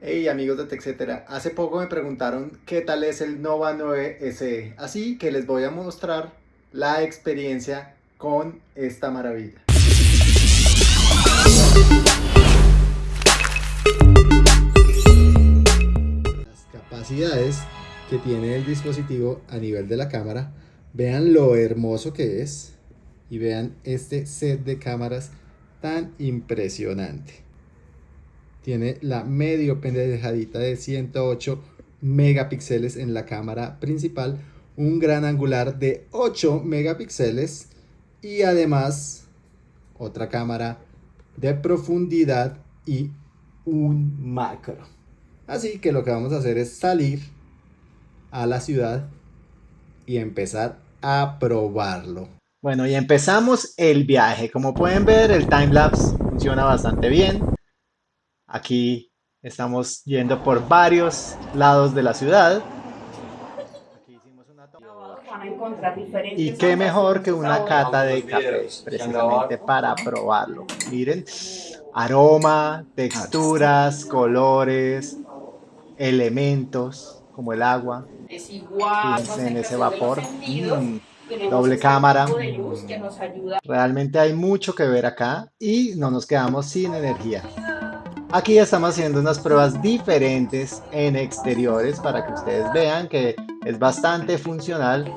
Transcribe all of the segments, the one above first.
Hey amigos de TechCetera, hace poco me preguntaron qué tal es el Nova 9 SE, así que les voy a mostrar la experiencia con esta maravilla. Las capacidades que tiene el dispositivo a nivel de la cámara, vean lo hermoso que es y vean este set de cámaras tan impresionante. Tiene la medio pendejadita de 108 megapíxeles en la cámara principal, un gran angular de 8 megapíxeles y además otra cámara de profundidad y un macro. Así que lo que vamos a hacer es salir a la ciudad y empezar a probarlo. Bueno, y empezamos el viaje. Como pueden ver, el timelapse funciona bastante bien. Aquí estamos yendo por varios lados de la ciudad. Y qué mejor que una cata de café, precisamente para probarlo. Miren, aroma, texturas, colores, elementos como el agua. Es igual. en ese vapor. Mm doble cámara. Realmente hay mucho que ver acá y no nos quedamos sin energía. Aquí estamos haciendo unas pruebas diferentes en exteriores para que ustedes vean que es bastante funcional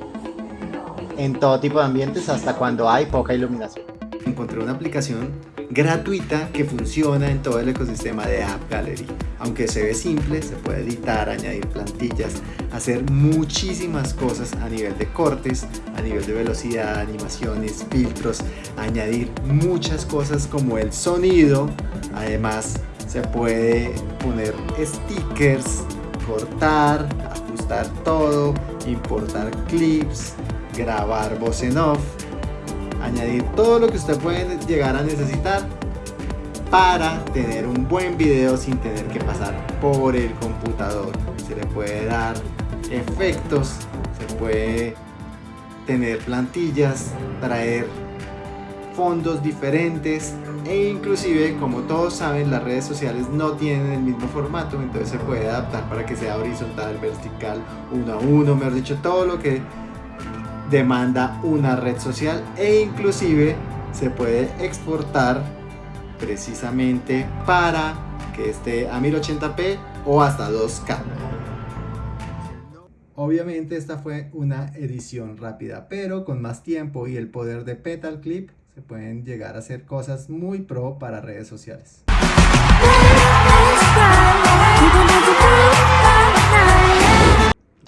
en todo tipo de ambientes hasta cuando hay poca iluminación. Encontré una aplicación gratuita que funciona en todo el ecosistema de App Gallery. Aunque se ve simple, se puede editar, añadir plantillas, hacer muchísimas cosas a nivel de cortes, a nivel de velocidad, animaciones, filtros, añadir muchas cosas como el sonido. Además, se puede poner stickers, cortar, ajustar todo, importar clips, grabar voz en off añadir todo lo que usted puede llegar a necesitar para tener un buen video sin tener que pasar por el computador. Se le puede dar efectos, se puede tener plantillas, traer fondos diferentes e inclusive como todos saben las redes sociales no tienen el mismo formato entonces se puede adaptar para que sea horizontal, vertical, uno a uno, mejor dicho todo lo que demanda una red social e inclusive se puede exportar precisamente para que esté a 1080p o hasta 2K. Obviamente esta fue una edición rápida, pero con más tiempo y el poder de Petal Clip se pueden llegar a hacer cosas muy pro para redes sociales.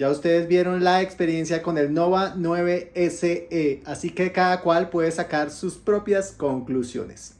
Ya ustedes vieron la experiencia con el Nova 9 SE, así que cada cual puede sacar sus propias conclusiones.